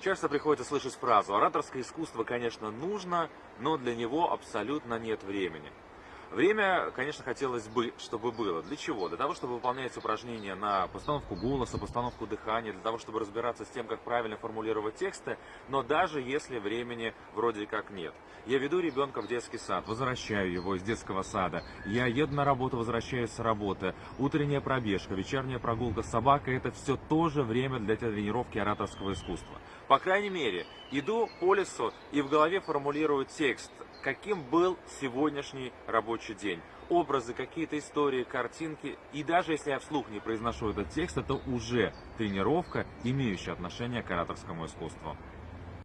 Часто приходится слышать фразу «ораторское искусство, конечно, нужно, но для него абсолютно нет времени». Время, конечно, хотелось бы, чтобы было. Для чего? Для того, чтобы выполнять упражнения на постановку голоса, постановку дыхания, для того, чтобы разбираться с тем, как правильно формулировать тексты, но даже если времени вроде как нет. Я веду ребенка в детский сад, возвращаю его из детского сада, я еду на работу, возвращаюсь с работы, утренняя пробежка, вечерняя прогулка с собакой – это все тоже время для тренировки ораторского искусства. По крайней мере, иду по лесу и в голове формулирую текст, каким был сегодняшний рабочий день. Образы, какие-то истории, картинки. И даже если я вслух не произношу этот текст, это уже тренировка, имеющая отношение к ораторскому искусству.